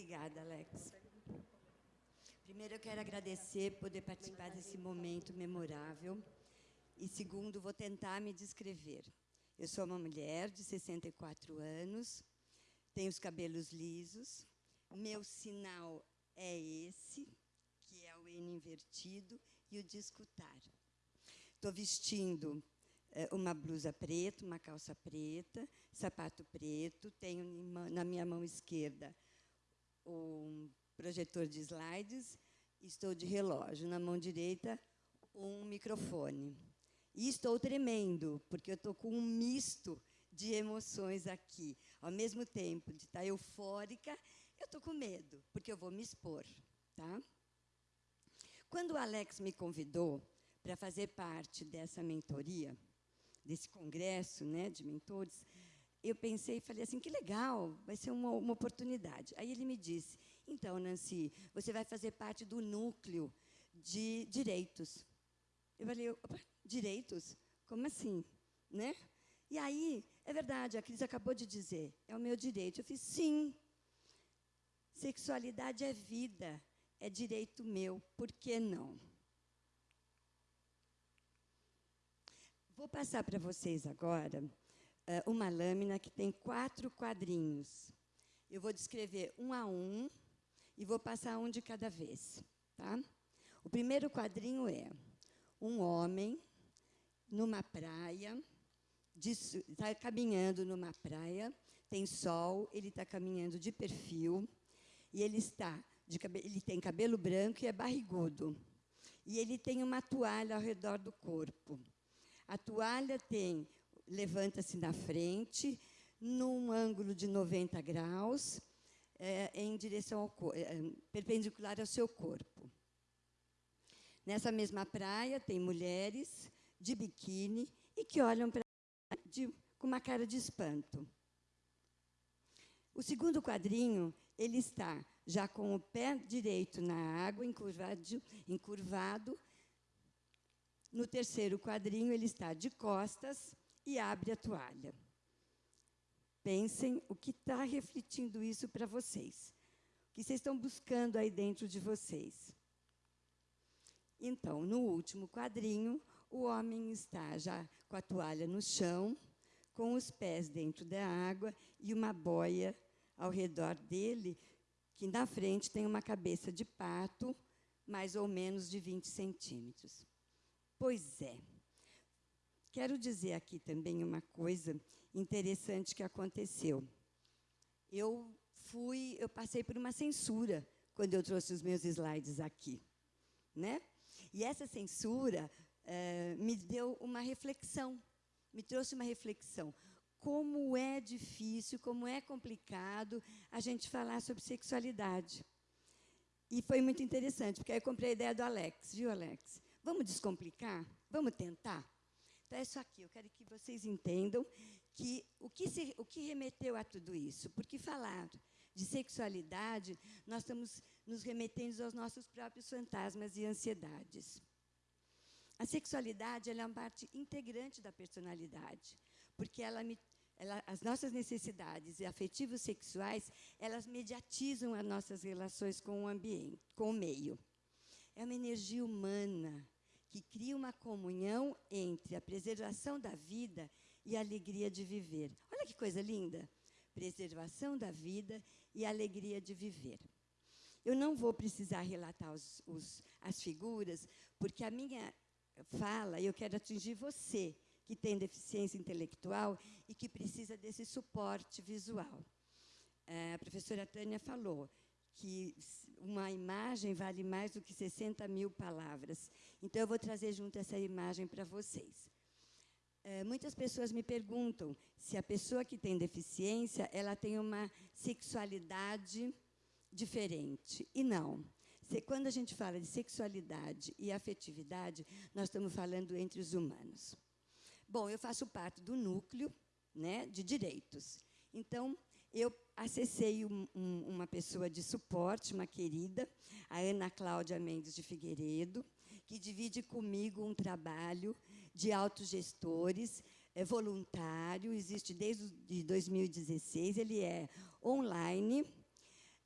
Obrigada, Alex. Primeiro, eu quero agradecer poder participar desse momento memorável. E segundo, vou tentar me descrever. Eu sou uma mulher de 64 anos, tenho os cabelos lisos, meu sinal é esse, que é o N invertido, e o de escutar. Estou vestindo eh, uma blusa preta, uma calça preta, sapato preto, tenho na minha mão esquerda um projetor de slides, estou de relógio, na mão direita um microfone. E estou tremendo, porque eu estou com um misto de emoções aqui. Ao mesmo tempo de estar eufórica, eu estou com medo, porque eu vou me expor. Tá? Quando o Alex me convidou para fazer parte dessa mentoria, desse congresso né, de mentores, eu pensei e falei assim, que legal, vai ser uma, uma oportunidade. Aí ele me disse, então, Nancy, você vai fazer parte do núcleo de direitos. Eu falei, direitos? Como assim? Né? E aí, é verdade, a Cris acabou de dizer, é o meu direito. Eu fiz, sim, sexualidade é vida, é direito meu, por que não? Vou passar para vocês agora uma lâmina que tem quatro quadrinhos. Eu vou descrever um a um e vou passar um de cada vez. Tá? O primeiro quadrinho é um homem numa praia, está caminhando numa praia, tem sol, ele está caminhando de perfil, e ele está de, ele tem cabelo branco e é barrigudo. E ele tem uma toalha ao redor do corpo. A toalha tem, levanta-se na frente, num ângulo de 90 graus, é, em direção ao é, perpendicular ao seu corpo. Nessa mesma praia tem mulheres de biquíni e que olham para com uma cara de espanto. O segundo quadrinho, ele está já com o pé direito na água, encurvado, encurvado. No terceiro quadrinho, ele está de costas e abre a toalha. Pensem o que está refletindo isso para vocês. O que vocês estão buscando aí dentro de vocês. Então, no último quadrinho, o homem está já com a toalha no chão, com os pés dentro da água e uma boia ao redor dele, que na frente tem uma cabeça de pato, mais ou menos de 20 centímetros. Pois é. Quero dizer aqui também uma coisa interessante que aconteceu. Eu fui, eu passei por uma censura quando eu trouxe os meus slides aqui, né? E essa censura eh, me deu uma reflexão, me trouxe uma reflexão como é difícil, como é complicado a gente falar sobre sexualidade. E foi muito interessante, porque aí eu comprei a ideia do Alex, viu, Alex? Vamos descomplicar? Vamos tentar? É isso aqui. Eu quero que vocês entendam que o que, se, o que remeteu a tudo isso. Porque falar de sexualidade, nós estamos nos remetendo aos nossos próprios fantasmas e ansiedades. A sexualidade é uma parte integrante da personalidade, porque ela me ela, as nossas necessidades afetivos sexuais, elas mediatizam as nossas relações com o ambiente, com o meio. É uma energia humana que cria uma comunhão entre a preservação da vida e a alegria de viver. Olha que coisa linda! Preservação da vida e alegria de viver. Eu não vou precisar relatar os, os, as figuras, porque a minha fala, eu quero atingir você, que tem deficiência intelectual e que precisa desse suporte visual. É, a professora Tânia falou que uma imagem vale mais do que 60 mil palavras. Então, eu vou trazer junto essa imagem para vocês. É, muitas pessoas me perguntam se a pessoa que tem deficiência ela tem uma sexualidade diferente. E não. Quando a gente fala de sexualidade e afetividade, nós estamos falando entre os humanos. Bom, eu faço parte do núcleo né, de direitos. Então, eu acessei um, um, uma pessoa de suporte, uma querida, a Ana Cláudia Mendes de Figueiredo, que divide comigo um trabalho de autogestores, é voluntário, existe desde 2016, ele é online,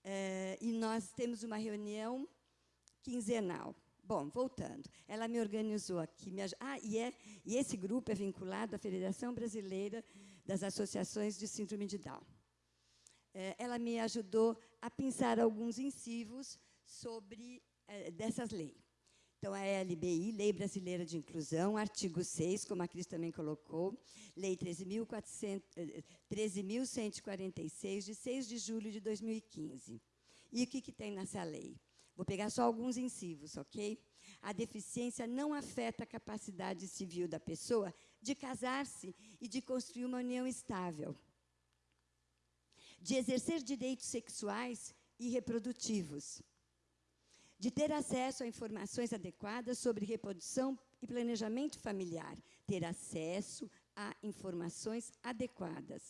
é, nós temos uma reunião quinzenal. Bom, voltando, ela me organizou aqui. Me, ah, e, é, e esse grupo é vinculado à Federação Brasileira das Associações de Síndrome de Down. É, ela me ajudou a pensar alguns incivos sobre é, dessas leis. Então, a LBI, Lei Brasileira de Inclusão, artigo 6, como a Cris também colocou, Lei 13.146, de 6 de julho de 2015. E o que, que tem nessa lei? Vou pegar só alguns incivos, ok? A deficiência não afeta a capacidade civil da pessoa de casar-se e de construir uma união estável, de exercer direitos sexuais e reprodutivos, de ter acesso a informações adequadas sobre reprodução e planejamento familiar, ter acesso a informações adequadas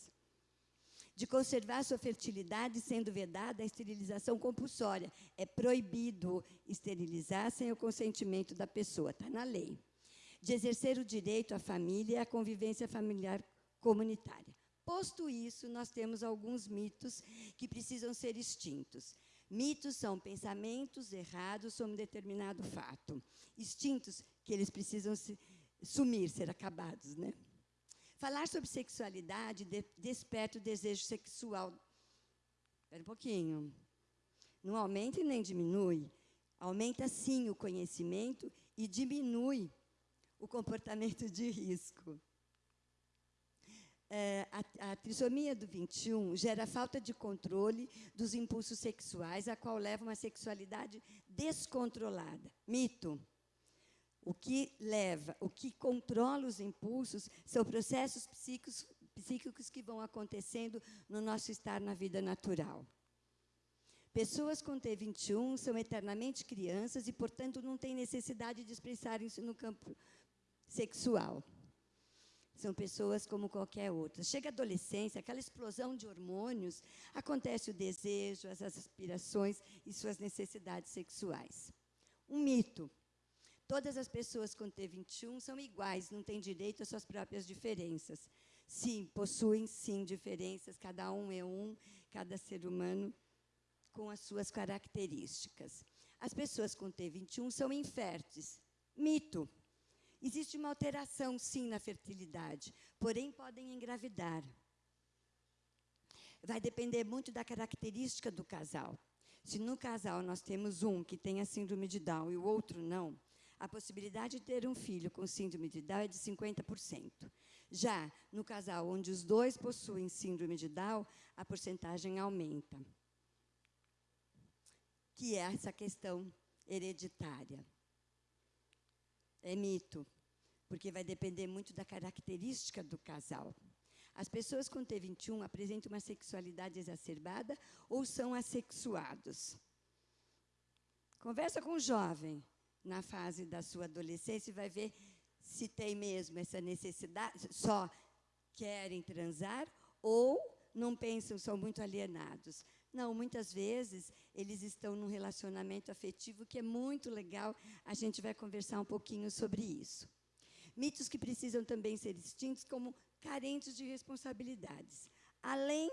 de conservar sua fertilidade, sendo vedada a esterilização compulsória. É proibido esterilizar sem o consentimento da pessoa, está na lei. De exercer o direito à família e à convivência familiar comunitária. Posto isso, nós temos alguns mitos que precisam ser extintos. Mitos são pensamentos errados sobre um determinado fato. Extintos, que eles precisam se, sumir, ser acabados. Né? Falar sobre sexualidade de, desperta o desejo sexual. Espera um pouquinho. Não aumenta e nem diminui. Aumenta, sim, o conhecimento e diminui o comportamento de risco. É, a, a, trissomia do 21 gera falta de controle dos impulsos sexuais, a qual leva uma sexualidade descontrolada. Mito. O que leva, o que controla os impulsos são processos psíquicos, psíquicos que vão acontecendo no nosso estar na vida natural. Pessoas com T21 são eternamente crianças e, portanto, não têm necessidade de expressarem-se no campo sexual. São pessoas como qualquer outra. Chega a adolescência, aquela explosão de hormônios, acontece o desejo, as aspirações e suas necessidades sexuais. Um mito. Todas as pessoas com T21 são iguais, não têm direito às suas próprias diferenças. Sim, possuem, sim, diferenças, cada um é um, cada ser humano com as suas características. As pessoas com T21 são inférteis. Mito. Existe uma alteração, sim, na fertilidade, porém podem engravidar. Vai depender muito da característica do casal. Se no casal nós temos um que tem a síndrome de Down e o outro não, a possibilidade de ter um filho com síndrome de Down é de 50%. Já no casal onde os dois possuem síndrome de Down, a porcentagem aumenta. Que é essa questão hereditária. É mito, porque vai depender muito da característica do casal. As pessoas com T21 apresentam uma sexualidade exacerbada ou são assexuados. Conversa com um jovem na fase da sua adolescência e vai ver se tem mesmo essa necessidade, só querem transar ou não pensam, são muito alienados. Não, muitas vezes eles estão num relacionamento afetivo que é muito legal, a gente vai conversar um pouquinho sobre isso. Mitos que precisam também ser extintos como carentes de responsabilidades. Além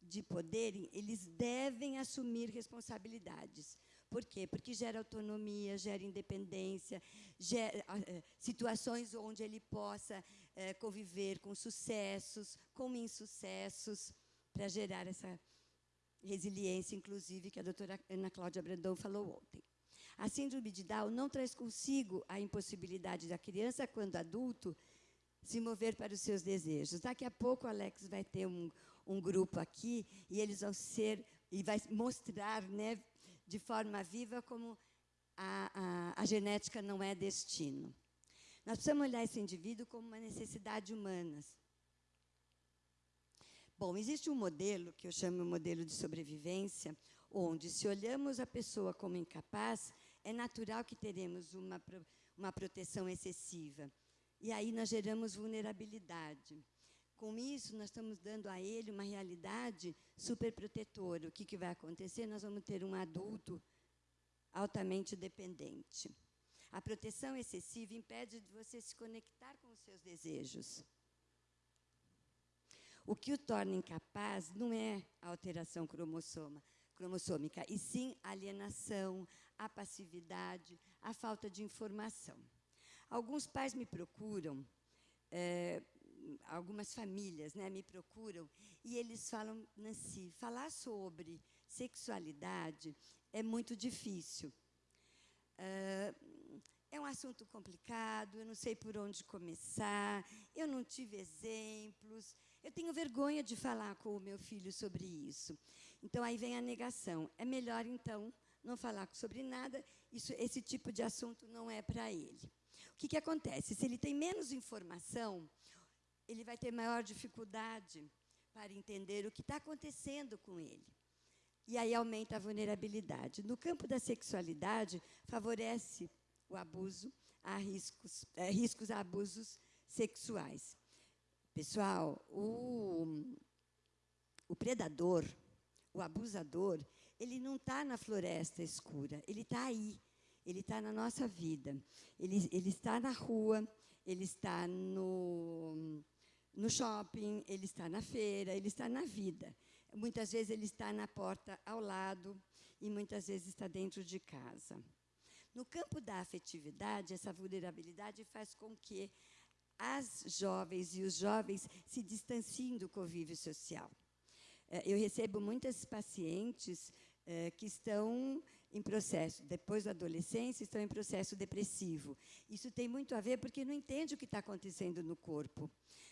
de poderem, eles devem assumir responsabilidades. Por quê? Porque gera autonomia, gera independência, gera uh, situações onde ele possa uh, conviver com sucessos, com insucessos, para gerar essa resiliência, inclusive, que a doutora Ana Cláudia Brandão falou ontem. A síndrome de Down não traz consigo a impossibilidade da criança, quando adulto, se mover para os seus desejos. Daqui a pouco Alex vai ter um, um grupo aqui e eles vão ser, e vai mostrar né, de forma viva como a, a, a genética não é destino. Nós precisamos olhar esse indivíduo como uma necessidade humana. Bom, existe um modelo, que eu chamo de modelo de sobrevivência, onde, se olhamos a pessoa como incapaz, é natural que teremos uma, uma proteção excessiva. E aí nós geramos vulnerabilidade. Com isso, nós estamos dando a ele uma realidade superprotetora. O que, que vai acontecer? Nós vamos ter um adulto altamente dependente. A proteção excessiva impede de você se conectar com os seus desejos. O que o torna incapaz não é a alteração cromossoma. cromossômica, e sim alienação, a passividade, a falta de informação. Alguns pais me procuram, é, algumas famílias né, me procuram, e eles falam, Nancy, falar sobre sexualidade é muito difícil. É, é um assunto complicado, eu não sei por onde começar, eu não tive exemplos, eu tenho vergonha de falar com o meu filho sobre isso. Então, aí vem a negação. É melhor, então, não falar sobre nada, isso, esse tipo de assunto não é para ele. O que, que acontece? Se ele tem menos informação, ele vai ter maior dificuldade para entender o que está acontecendo com ele. E aí aumenta a vulnerabilidade. No campo da sexualidade, favorece o abuso, a riscos, é, riscos a abusos sexuais. Pessoal, o, o predador, o abusador, ele não está na floresta escura, ele está aí, ele está na nossa vida, ele, ele está na rua, ele está no, no shopping, ele está na feira, ele está na vida. Muitas vezes ele está na porta ao lado e muitas vezes está dentro de casa. No campo da afetividade, essa vulnerabilidade faz com que as jovens e os jovens se distanciem do convívio social. Eh, eu recebo muitas pacientes eh, que estão em processo, depois da adolescência, estão em processo depressivo. Isso tem muito a ver porque não entende o que está acontecendo no corpo.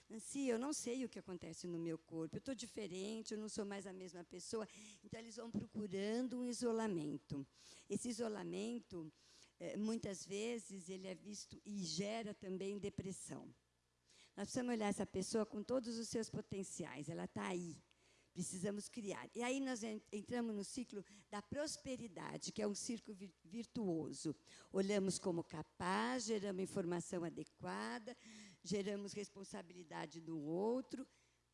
Nancy, eu não sei o que acontece no meu corpo, eu estou diferente, eu não sou mais a mesma pessoa. Então, eles vão procurando um isolamento. Esse isolamento é, muitas vezes ele é visto e gera também depressão. Nós precisamos olhar essa pessoa com todos os seus potenciais, ela está aí. Precisamos criar. E aí nós entramos no ciclo da prosperidade, que é um círculo virtuoso. Olhamos como capaz, geramos informação adequada, geramos responsabilidade do outro,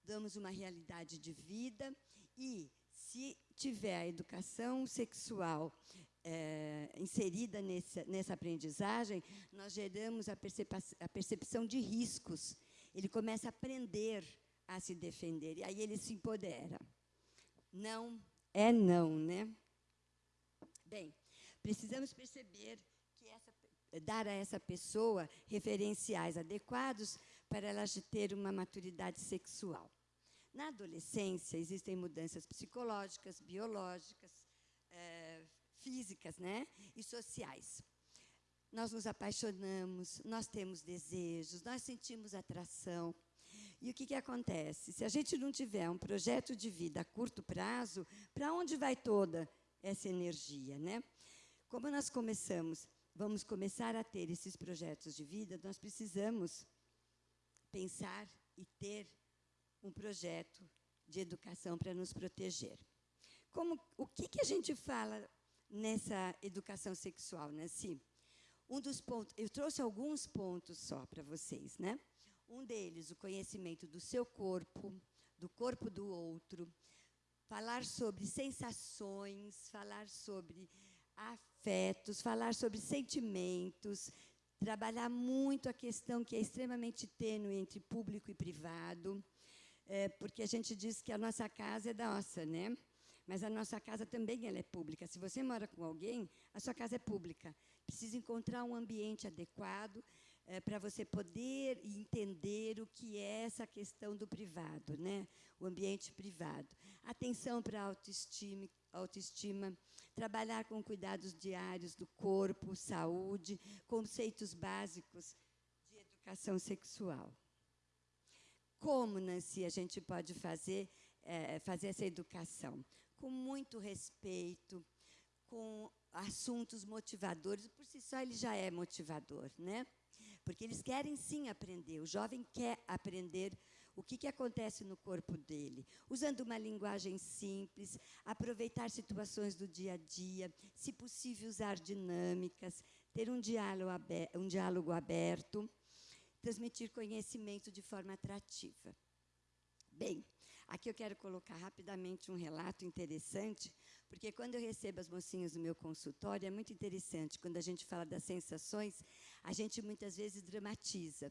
damos uma realidade de vida e se tiver a educação sexual é, inserida nessa, nessa aprendizagem, nós geramos a, a percepção de riscos. Ele começa a aprender a se defender, e aí ele se empodera. Não é não, né? Bem, precisamos perceber que essa, dar a essa pessoa referenciais adequados para ela ter uma maturidade sexual. Na adolescência, existem mudanças psicológicas, biológicas, é, físicas né? e sociais. Nós nos apaixonamos, nós temos desejos, nós sentimos atração. E o que, que acontece? Se a gente não tiver um projeto de vida a curto prazo, para onde vai toda essa energia? Né? Como nós começamos, vamos começar a ter esses projetos de vida, nós precisamos pensar e ter um projeto de educação para nos proteger. Como, o que, que a gente fala nessa educação sexual, né? Sim. Um dos pontos, eu trouxe alguns pontos só para vocês, né? Um deles, o conhecimento do seu corpo, do corpo do outro, falar sobre sensações, falar sobre afetos, falar sobre sentimentos, trabalhar muito a questão que é extremamente tênue entre público e privado, é, porque a gente diz que a nossa casa é nossa, né? Mas a nossa casa também ela é pública. Se você mora com alguém, a sua casa é pública. Precisa encontrar um ambiente adequado é, para você poder entender o que é essa questão do privado, né? o ambiente privado. Atenção para a autoestima, autoestima, trabalhar com cuidados diários do corpo, saúde, conceitos básicos de educação sexual. Como, Nancy, a gente pode fazer, é, fazer essa educação? com muito respeito, com assuntos motivadores. Por si só, ele já é motivador, né? Porque eles querem sim aprender. O jovem quer aprender o que, que acontece no corpo dele, usando uma linguagem simples, aproveitar situações do dia a dia, se possível, usar dinâmicas, ter um diálogo aberto, um diálogo aberto transmitir conhecimento de forma atrativa. Bem, Aqui eu quero colocar rapidamente um relato interessante, porque quando eu recebo as mocinhas no meu consultório, é muito interessante, quando a gente fala das sensações, a gente muitas vezes dramatiza,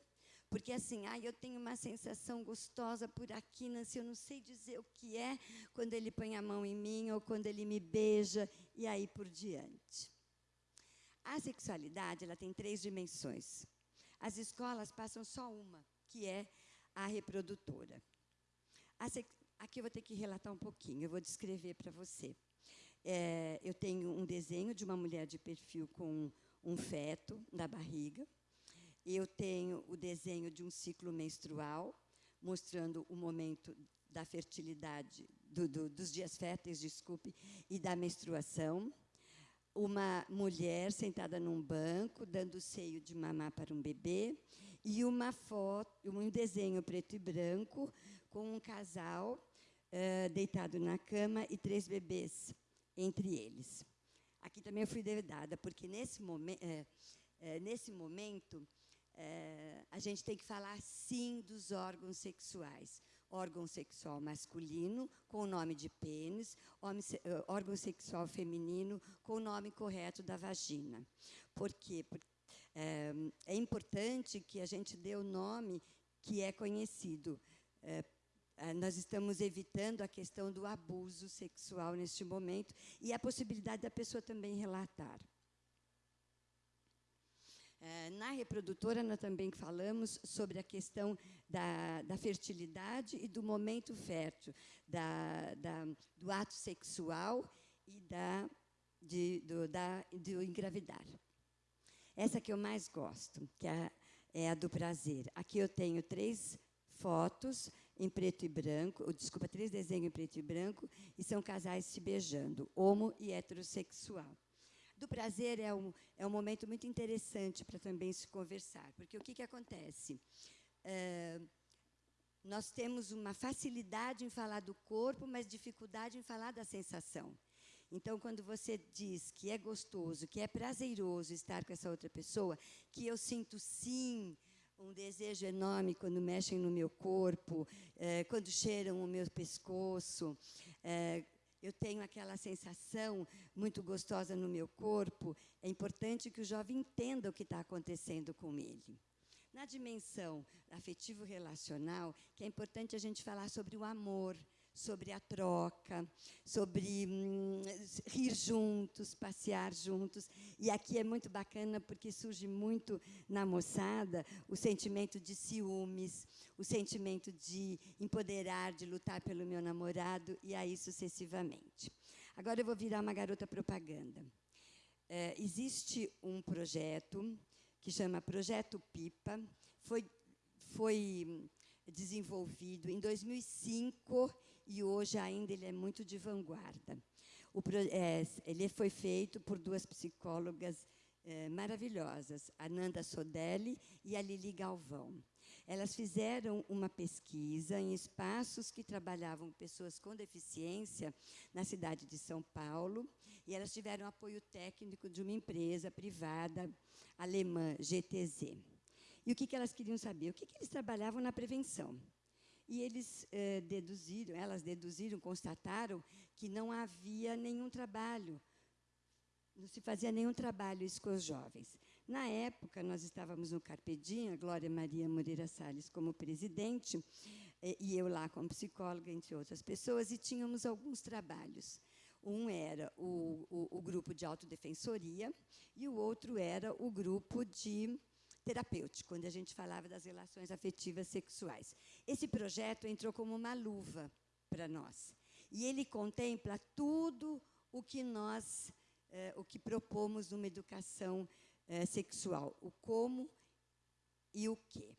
Porque assim, ah, eu tenho uma sensação gostosa por aqui, Nancy, eu não sei dizer o que é quando ele põe a mão em mim ou quando ele me beija, e aí por diante. A sexualidade ela tem três dimensões. As escolas passam só uma, que é a reprodutora. A Aqui eu vou ter que relatar um pouquinho, eu vou descrever para você. É, eu tenho um desenho de uma mulher de perfil com um feto na barriga. Eu tenho o desenho de um ciclo menstrual, mostrando o momento da fertilidade, do, do, dos dias férteis, desculpe, e da menstruação. Uma mulher sentada num banco, dando o seio de mamar para um bebê, e uma foto, um desenho preto e branco com um casal deitado na cama e três bebês entre eles. Aqui também eu fui dedada, porque nesse, momen nesse momento a gente tem que falar sim dos órgãos sexuais. Órgão sexual masculino, com o nome de pênis, órgão sexual feminino, com o nome correto da vagina. Por quê? Porque, é, é importante que a gente dê o nome que é conhecido é, nós estamos evitando a questão do abuso sexual neste momento e a possibilidade da pessoa também relatar. Ah, na reprodutora, nós também falamos sobre a questão da, da fertilidade e do momento fértil, da, da, do ato sexual e da, de, do, da, do engravidar. Essa que eu mais gosto, que é, é a do prazer. Aqui eu tenho três fotos em preto e branco, desculpa, três desenhos em preto e branco, e são casais se beijando, homo e heterossexual. Do prazer é um, é um momento muito interessante para também se conversar, porque o que, que acontece? É, nós temos uma facilidade em falar do corpo, mas dificuldade em falar da sensação. Então, quando você diz que é gostoso, que é prazeroso estar com essa outra pessoa, que eu sinto sim um desejo enorme quando mexem no meu corpo, é, quando cheiram o meu pescoço. É, eu tenho aquela sensação muito gostosa no meu corpo. É importante que o jovem entenda o que está acontecendo com ele. Na dimensão afetivo-relacional, que é importante a gente falar sobre o amor, sobre a troca, sobre hum, rir juntos, passear juntos. E aqui é muito bacana porque surge muito na moçada o sentimento de ciúmes, o sentimento de empoderar, de lutar pelo meu namorado e aí sucessivamente. Agora eu vou virar uma garota propaganda. É, existe um projeto que chama Projeto Pipa, foi, foi desenvolvido em 2005 e hoje ainda ele é muito de vanguarda. O, é, ele foi feito por duas psicólogas é, maravilhosas, a Nanda Sodelli e a Lili Galvão. Elas fizeram uma pesquisa em espaços que trabalhavam pessoas com deficiência na cidade de São Paulo, e elas tiveram apoio técnico de uma empresa privada alemã, GTZ. E o que, que elas queriam saber? O que, que eles trabalhavam na prevenção? E eles eh, deduziram, elas deduziram, constataram que não havia nenhum trabalho, não se fazia nenhum trabalho isso com os jovens. Na época, nós estávamos no Carpedinha, Glória Maria Moreira Salles como presidente, eh, e eu lá como psicóloga, entre outras pessoas, e tínhamos alguns trabalhos. Um era o, o, o grupo de autodefensoria e o outro era o grupo de terapêutico, quando a gente falava das relações afetivas sexuais. Esse projeto entrou como uma luva para nós. E ele contempla tudo o que nós, eh, o que propomos numa educação eh, sexual, o como e o que.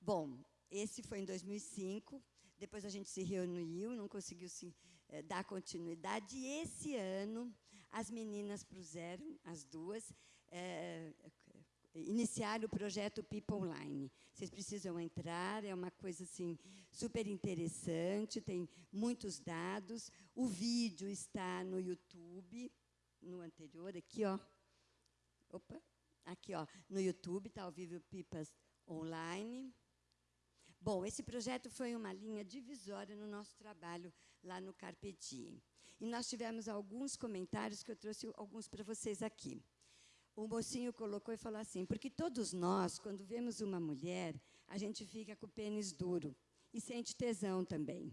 Bom, esse foi em 2005, depois a gente se reuniu, não conseguiu se, eh, dar continuidade, e esse ano as meninas puseram, as duas, iniciar o projeto People Online. Vocês precisam entrar, é uma coisa assim super interessante, tem muitos dados. O vídeo está no YouTube, no anterior, aqui, ó. Opa, aqui, ó, no YouTube, está ao vivo Pipas Online. Bom, esse projeto foi uma linha divisória no nosso trabalho lá no Carpe Diem. E nós tivemos alguns comentários que eu trouxe alguns para vocês aqui. o mocinho colocou e falou assim, porque todos nós, quando vemos uma mulher, a gente fica com o pênis duro e sente tesão também.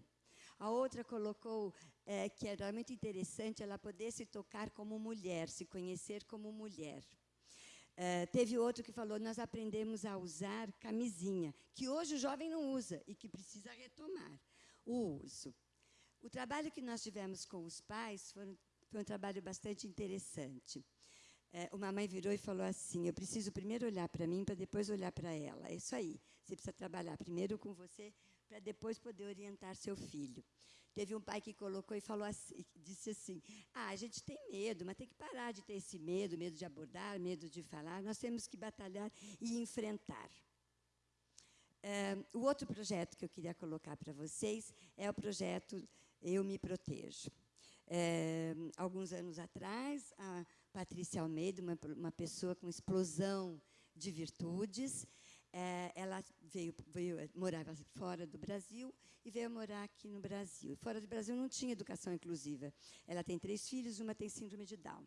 A outra colocou é, que era muito interessante ela poder se tocar como mulher, se conhecer como mulher. É, teve outro que falou, nós aprendemos a usar camisinha, que hoje o jovem não usa e que precisa retomar o uso. O trabalho que nós tivemos com os pais foi, foi um trabalho bastante interessante. É, uma mãe virou e falou assim, eu preciso primeiro olhar para mim para depois olhar para ela. É isso aí, você precisa trabalhar primeiro com você para depois poder orientar seu filho. Teve um pai que colocou e falou assim, disse assim: "Ah, a gente tem medo, mas tem que parar de ter esse medo, medo de abordar, medo de falar. Nós temos que batalhar e enfrentar." É, o outro projeto que eu queria colocar para vocês é o projeto Eu Me Protejo. É, alguns anos atrás, a Patrícia Almeida, uma, uma pessoa com explosão de virtudes, é, ela veio, veio, morava fora do Brasil e veio morar aqui no Brasil. Fora do Brasil não tinha educação inclusiva. Ela tem três filhos, uma tem síndrome de Down.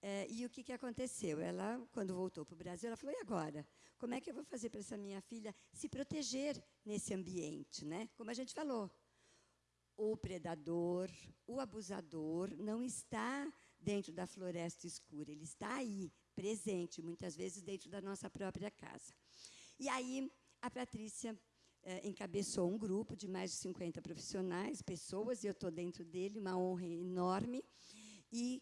É, e o que, que aconteceu? Ela, quando voltou para o Brasil, ela falou, e agora? Como é que eu vou fazer para essa minha filha se proteger nesse ambiente? Né? Como a gente falou, o predador, o abusador não está dentro da floresta escura, ele está aí, presente, muitas vezes dentro da nossa própria casa. E aí a Patrícia eh, encabeçou um grupo de mais de 50 profissionais, pessoas, e eu estou dentro dele, uma honra enorme, e,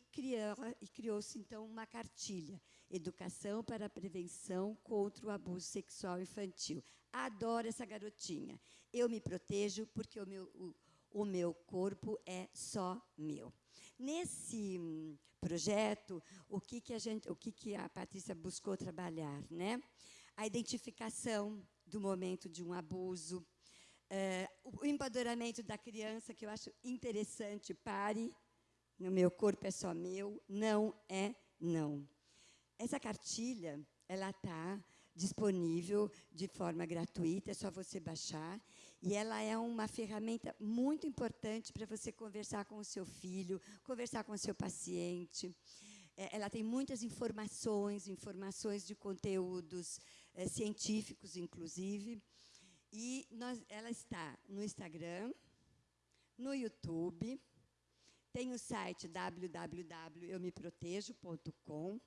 criou-se, então, uma cartilha, Educação para a Prevenção contra o Abuso Sexual Infantil. Adoro essa garotinha. Eu me protejo porque o meu, o, o meu corpo é só meu. Nesse hum, projeto, o que, que, a, gente, o que, que a Patrícia buscou trabalhar? Né? A identificação do momento de um abuso, é, o empoderamento da criança, que eu acho interessante, pare, no meu corpo é só meu, não é não. Essa cartilha, ela está disponível de forma gratuita, é só você baixar, e ela é uma ferramenta muito importante para você conversar com o seu filho, conversar com o seu paciente. É, ela tem muitas informações, informações de conteúdos é, científicos, inclusive. E nós, ela está no Instagram, no YouTube, tem o site www.eumeprotejo.com.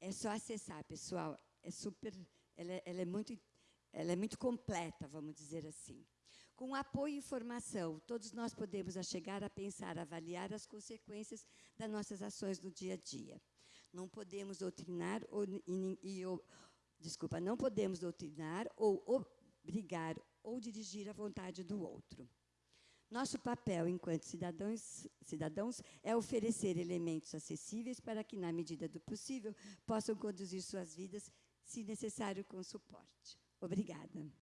É só acessar, pessoal. É super, ela, ela, é muito, ela é muito completa, vamos dizer assim. Com apoio e informação, todos nós podemos chegar a pensar, avaliar as consequências das nossas ações no dia a dia. Não podemos doutrinar ou, e, desculpa, não podemos doutrinar ou obrigar ou dirigir a vontade do outro. Nosso papel enquanto cidadãos, cidadãos é oferecer elementos acessíveis para que, na medida do possível, possam conduzir suas vidas, se necessário, com suporte. Obrigada.